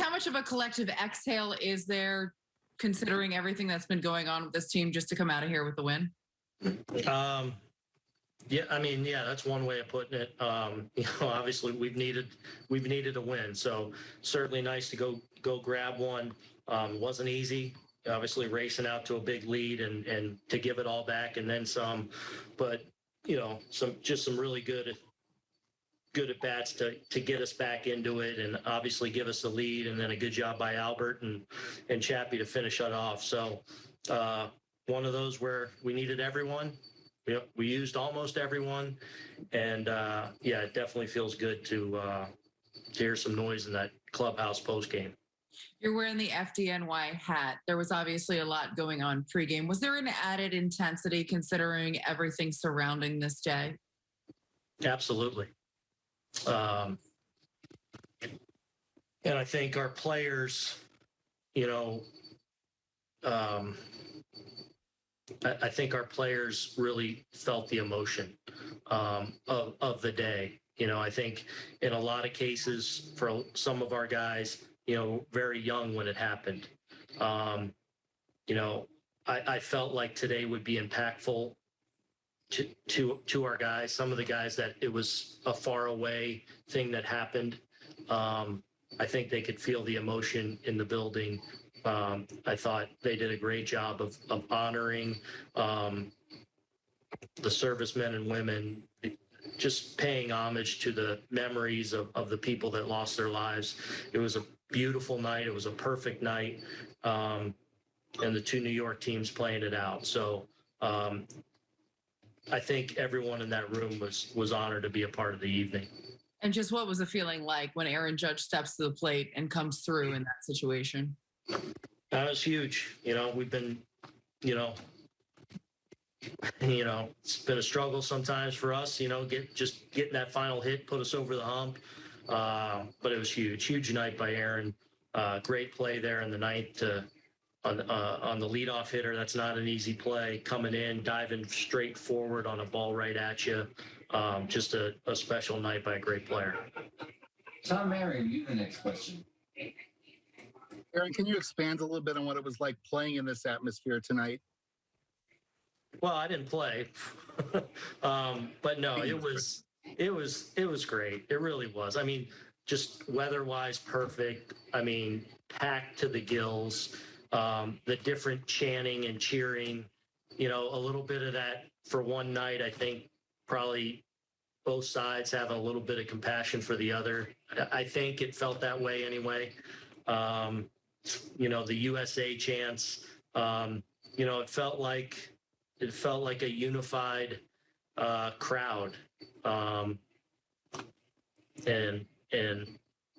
how much of a collective exhale is there considering everything that's been going on with this team just to come out of here with the win? Um, yeah, I mean, yeah, that's one way of putting it. Um, you know, obviously we've needed, we've needed a win. So certainly nice to go, go grab one. Um, wasn't easy, obviously racing out to a big lead and, and to give it all back and then some, but you know, some, just some really good, good at bats to, to get us back into it and obviously give us the lead and then a good job by Albert and, and Chappie to finish it off. So, uh, one of those where we needed everyone. Yep, we used almost everyone, and uh, yeah, it definitely feels good to uh, to hear some noise in that clubhouse post game. You're wearing the FDNY hat. There was obviously a lot going on pregame. Was there an added intensity considering everything surrounding this day? Absolutely. Um, and I think our players, you know, um, I, I think our players really felt the emotion um, of, of the day. You know, I think in a lot of cases for some of our guys, you know, very young when it happened. Um, you know, I, I felt like today would be impactful to, to, to our guys. Some of the guys that it was a far away thing that happened. Um, I think they could feel the emotion in the building um, I thought they did a great job of, of honoring um, the servicemen and women, just paying homage to the memories of, of the people that lost their lives. It was a beautiful night. It was a perfect night. Um, and the two New York teams playing it out. So um, I think everyone in that room was was honored to be a part of the evening. And just what was the feeling like when Aaron Judge steps to the plate and comes through in that situation? That was huge. You know, we've been, you know, you know, it's been a struggle sometimes for us. You know, get just getting that final hit put us over the hump. Uh, but it was huge, huge night by Aaron. Uh, great play there in the ninth to on uh, on the leadoff hitter. That's not an easy play. Coming in, diving straight forward on a ball right at you. Um, just a, a special night by a great player. Tom Marion, you the next question. Aaron, can you expand a little bit on what it was like playing in this atmosphere tonight? Well, I didn't play, um, but no, it was it was it was great. It really was. I mean, just weather-wise, perfect. I mean, packed to the gills. Um, the different chanting and cheering. You know, a little bit of that for one night. I think probably both sides have a little bit of compassion for the other. I think it felt that way anyway. Um, you know, the USA chants. Um, you know, it felt like it felt like a unified uh, crowd, um, and and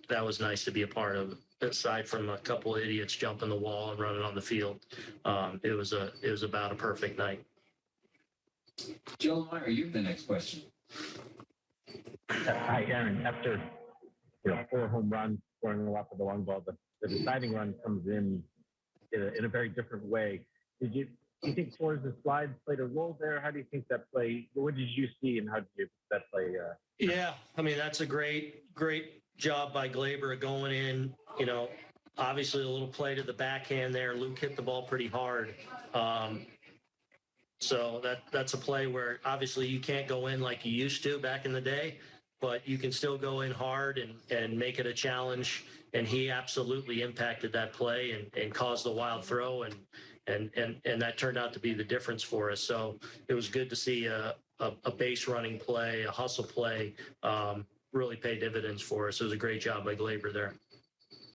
that was nice to be a part of. Aside from a couple of idiots jumping the wall and running on the field, um, it was a it was about a perfect night. Joe Meyer, you have the next question. Hi, Aaron. After you know four home runs, scoring a lot for the long ball, the the deciding run comes in in a, in a very different way. Did you do you think Torres' slide played a role there? How do you think that play? What did you see, and how did you that play? Uh, yeah, I mean that's a great great job by Gleyber going in. You know, obviously a little play to the backhand there. Luke hit the ball pretty hard. Um, so that that's a play where obviously you can't go in like you used to back in the day, but you can still go in hard and and make it a challenge and he absolutely impacted that play and, and caused the wild throw and and and and that turned out to be the difference for us. So it was good to see a a, a base running play, a hustle play, um, really pay dividends for us. It was a great job by Gleyber there.